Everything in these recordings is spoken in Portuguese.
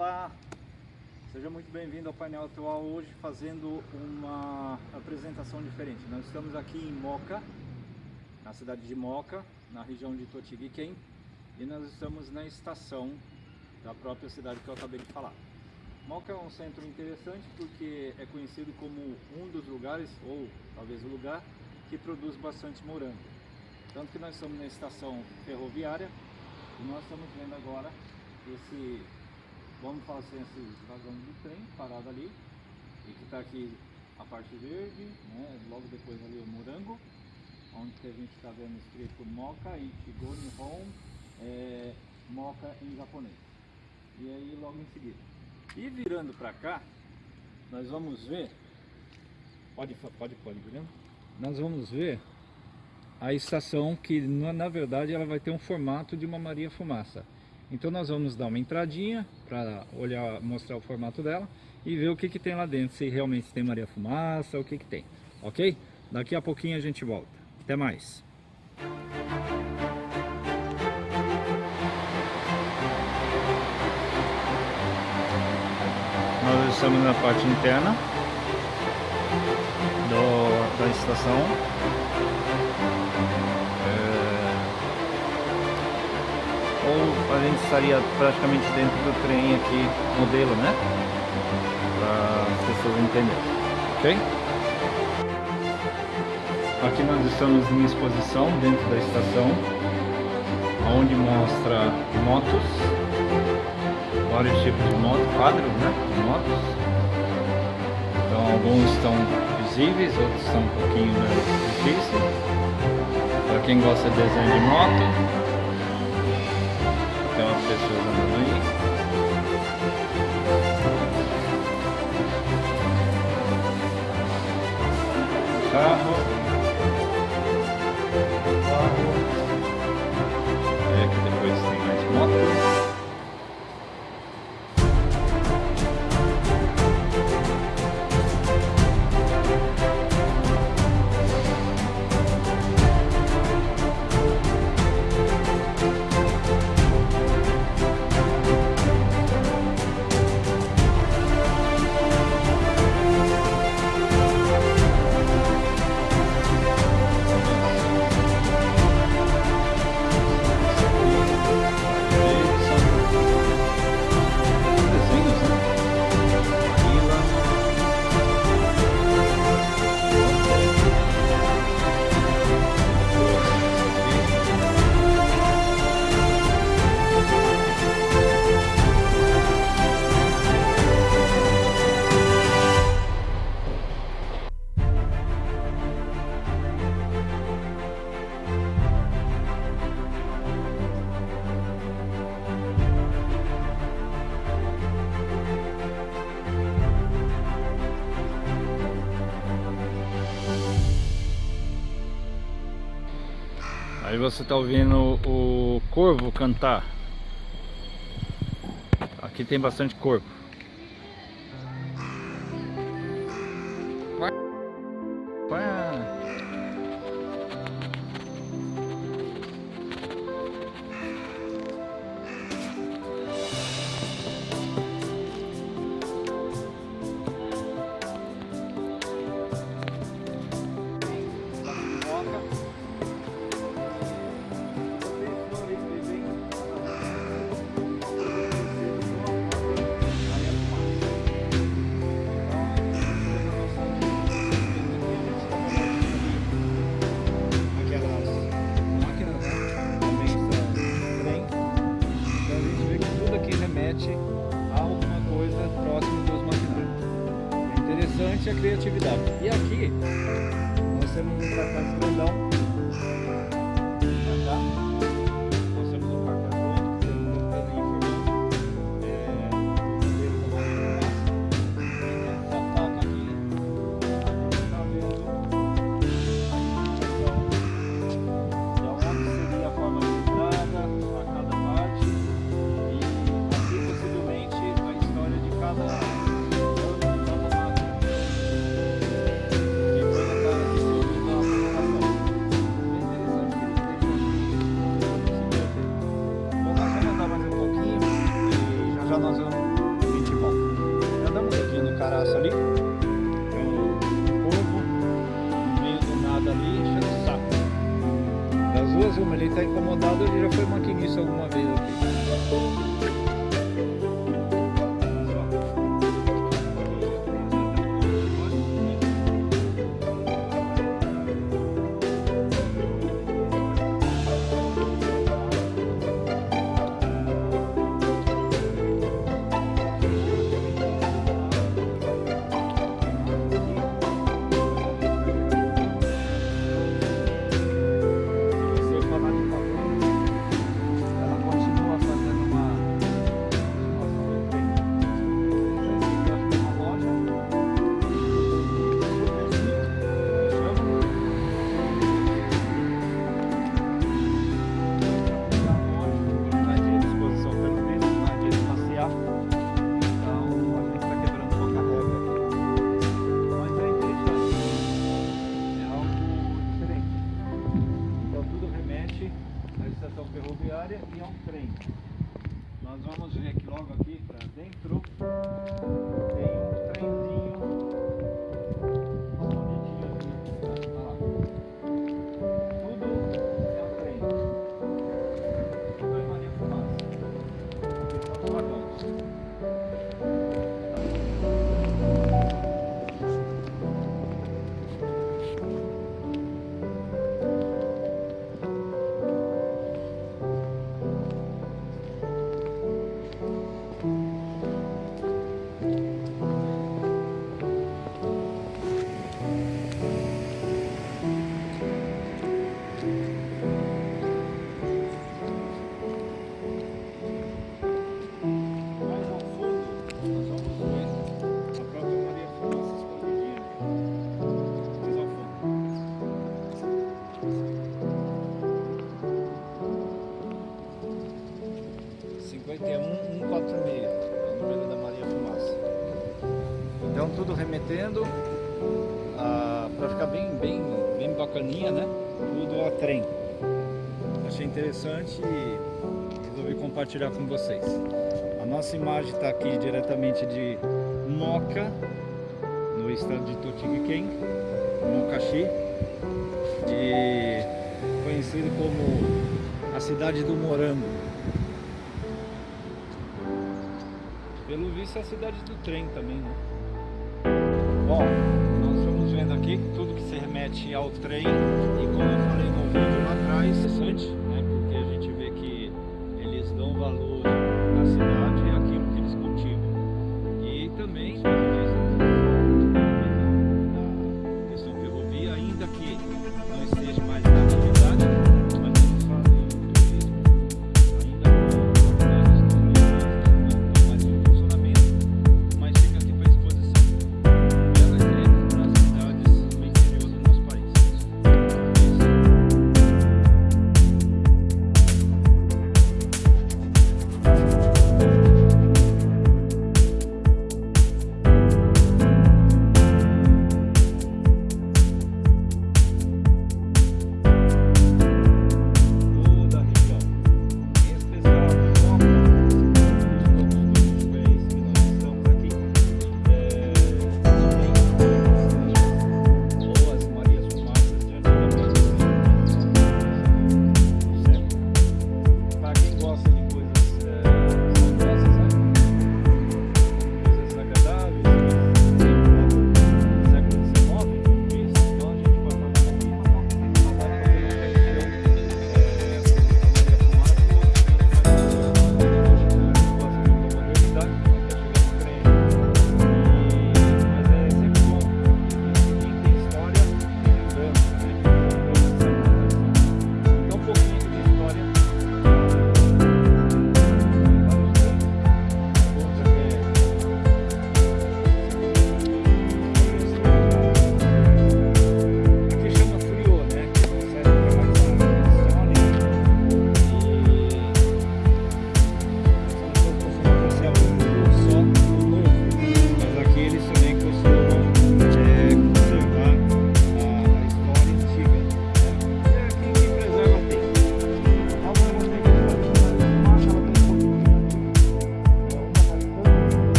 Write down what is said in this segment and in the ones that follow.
Olá, seja muito bem-vindo ao painel atual hoje fazendo uma apresentação diferente. Nós estamos aqui em Moca, na cidade de Moca, na região de Totiguiquém e nós estamos na estação da própria cidade que eu acabei de falar. Moca é um centro interessante porque é conhecido como um dos lugares, ou talvez o lugar, que produz bastante morango. Tanto que nós estamos na estação ferroviária e nós estamos vendo agora esse vamos fazer assim, esse vagão do trem parado ali e que está aqui a parte verde, né? logo depois ali o morango, onde que a gente está vendo escrito Moca e Ichigo Nihon, é, Moca em japonês. E aí logo em seguida. E virando para cá, nós vamos ver, pode, pode, pode, Guilherme? Nós vamos ver a estação que na verdade ela vai ter um formato de uma Maria Fumaça. Então nós vamos dar uma entradinha para olhar, mostrar o formato dela e ver o que, que tem lá dentro, se realmente tem Maria Fumaça, o que, que tem, ok? Daqui a pouquinho a gente volta. Até mais! Nós estamos na parte interna do, da estação ou a gente estaria praticamente dentro do trem aqui, modelo, né? Para as pessoas entenderem, ok? Aqui nós estamos em exposição dentro da estação, onde mostra motos, vários tipos de motos, quadros né, de motos. Então alguns estão visíveis, outros estão um pouquinho mais difíceis. Para quem gosta de desenho de moto, tem umas pessoas andando você está ouvindo o corvo cantar. Aqui tem bastante corvo. nós vamos sentir bom. Já dá uma olhadinha no caraço ali. É um povo no meio do nada ali, enchendo o saco. Das duas, uma, ele está incomodado, ele já foi mandado. tudo remetendo a, pra ficar bem, bem, bem bacaninha, né? Tudo a trem. Achei interessante e resolvi compartilhar com vocês. A nossa imagem está aqui diretamente de Moca, no estado de Totiguiquém, Mocaxi, de, conhecido como a cidade do morango. Pelo visto é a cidade do trem também, né? Bom, nós estamos vendo aqui tudo que se remete ao trem e como eu falei no vídeo lá atrás, interessante.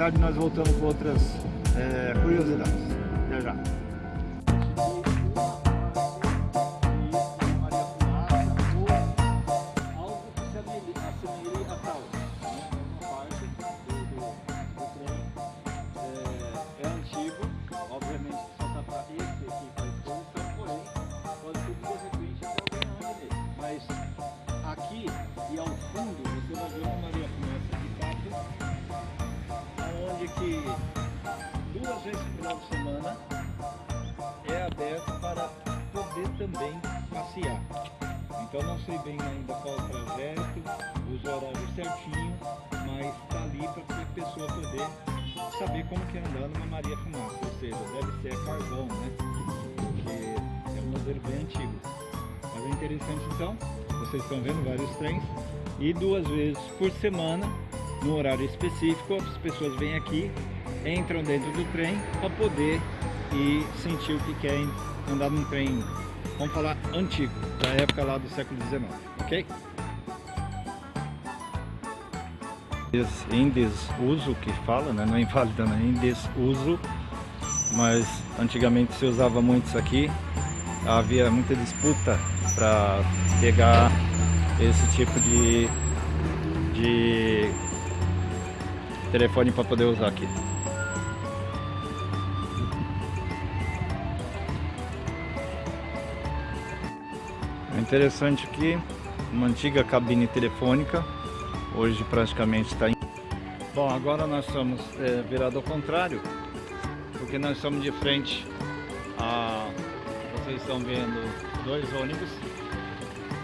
Tarde nós voltamos com outras é, curiosidades. Até já. Duas vezes no final de semana é aberto para poder também passear. Então não sei bem ainda qual o trajeto, os horários certinho, mas está ali para a pessoa poder saber como que é andar numa Maria Fumaça, ou seja, deve ser carvão, né? Porque é um modelo bem antigo. Mas é interessante então, vocês estão vendo vários trens, e duas vezes por semana, no horário específico, as pessoas vêm aqui entram dentro do trem para poder ir sentir o que quer andar num trem, vamos falar, antigo, da época lá do século XIX, ok? Em desuso que fala, né? não é inválida, né? em desuso, mas antigamente se usava muito isso aqui, havia muita disputa para pegar esse tipo de, de telefone para poder usar aqui. É interessante que uma antiga cabine telefônica, hoje praticamente está em... Bom, agora nós estamos é, virados ao contrário, porque nós estamos de frente a... Vocês estão vendo dois ônibus,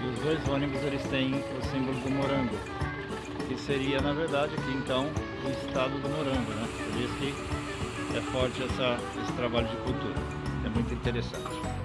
e os dois ônibus eles têm o símbolo do morango, que seria na verdade aqui então o estado do morango, né? Por isso que é forte essa, esse trabalho de cultura, é muito interessante.